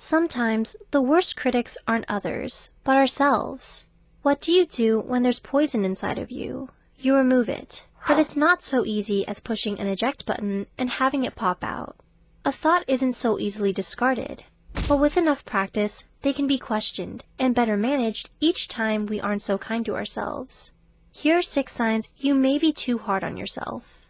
Sometimes the worst critics aren't others, but ourselves. What do you do when there's poison inside of you? You remove it. But it's not so easy as pushing an eject button and having it pop out. A thought isn't so easily discarded. But with enough practice, they can be questioned and better managed each time we aren't so kind to ourselves. Here are six signs you may be too hard on yourself.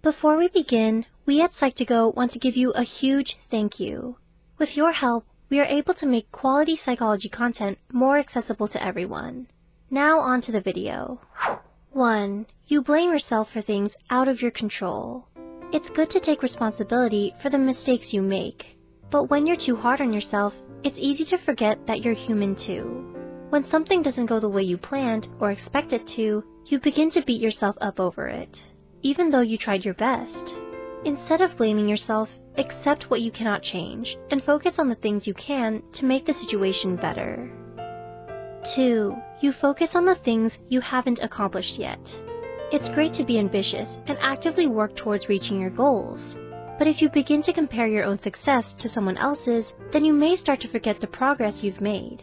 Before we begin, we at Psych2Go want to give you a huge thank you. With your help, we are able to make quality psychology content more accessible to everyone. Now on to the video. 1. You blame yourself for things out of your control. It's good to take responsibility for the mistakes you make. But when you're too hard on yourself, it's easy to forget that you're human too. When something doesn't go the way you planned or expect it to, you begin to beat yourself up over it, even though you tried your best. Instead of blaming yourself, accept what you cannot change and focus on the things you can to make the situation better. 2. You focus on the things you haven't accomplished yet. It's great to be ambitious and actively work towards reaching your goals. But if you begin to compare your own success to someone else's, then you may start to forget the progress you've made.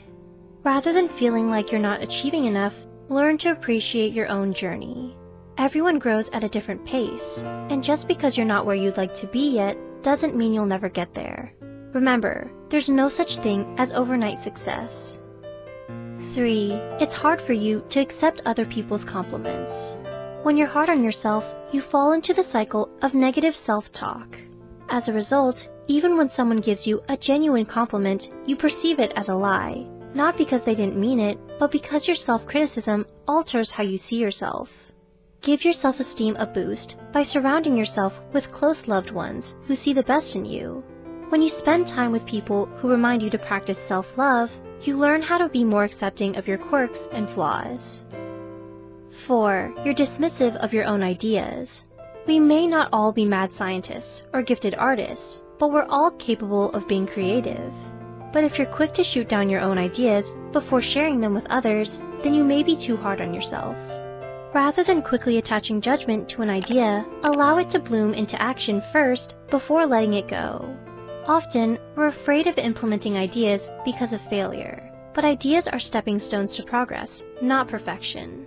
Rather than feeling like you're not achieving enough, learn to appreciate your own journey. Everyone grows at a different pace, and just because you're not where you'd like to be yet doesn't mean you'll never get there. Remember, there's no such thing as overnight success. 3. It's hard for you to accept other people's compliments. When you're hard on yourself, you fall into the cycle of negative self-talk. As a result, even when someone gives you a genuine compliment, you perceive it as a lie. Not because they didn't mean it, but because your self-criticism alters how you see yourself. Give your self-esteem a boost by surrounding yourself with close loved ones who see the best in you. When you spend time with people who remind you to practice self-love, you learn how to be more accepting of your quirks and flaws. 4. You're dismissive of your own ideas. We may not all be mad scientists or gifted artists, but we're all capable of being creative. But if you're quick to shoot down your own ideas before sharing them with others, then you may be too hard on yourself. Rather than quickly attaching judgment to an idea, allow it to bloom into action first before letting it go. Often, we're afraid of implementing ideas because of failure. But ideas are stepping stones to progress, not perfection.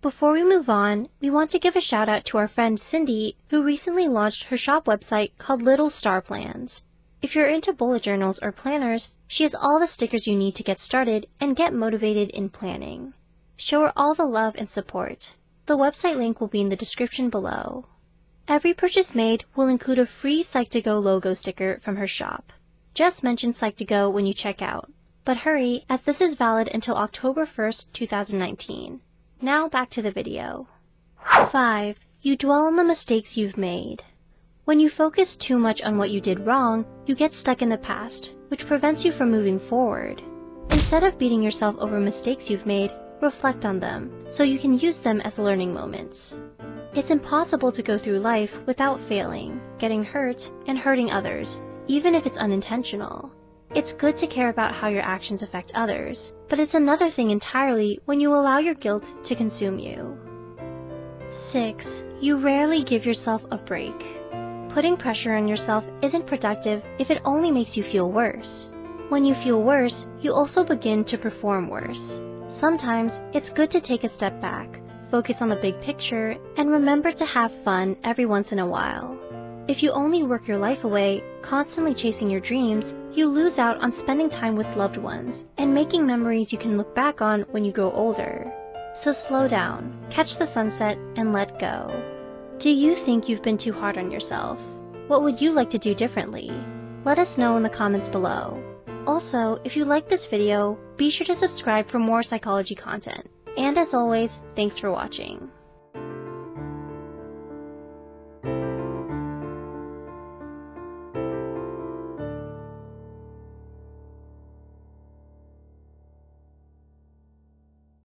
Before we move on, we want to give a shout out to our friend Cindy, who recently launched her shop website called Little Star Plans. If you're into bullet journals or planners, she has all the stickers you need to get started and get motivated in planning. Show her all the love and support. The website link will be in the description below. Every purchase made will include a free Psych2Go logo sticker from her shop. Just mention Psych2Go when you check out. But hurry, as this is valid until October 1st, 2019. Now back to the video. 5. You dwell on the mistakes you've made. When you focus too much on what you did wrong, you get stuck in the past, which prevents you from moving forward. Instead of beating yourself over mistakes you've made, reflect on them, so you can use them as learning moments. It's impossible to go through life without failing, getting hurt, and hurting others, even if it's unintentional. It's good to care about how your actions affect others, but it's another thing entirely when you allow your guilt to consume you. 6. You rarely give yourself a break. Putting pressure on yourself isn't productive if it only makes you feel worse. When you feel worse, you also begin to perform worse. Sometimes it's good to take a step back, focus on the big picture, and remember to have fun every once in a while. If you only work your life away, constantly chasing your dreams, you lose out on spending time with loved ones and making memories you can look back on when you grow older. So slow down, catch the sunset, and let go. Do you think you've been too hard on yourself? What would you like to do differently? Let us know in the comments below. Also, if you like this video, be sure to subscribe for more psychology content. And as always, thanks for watching.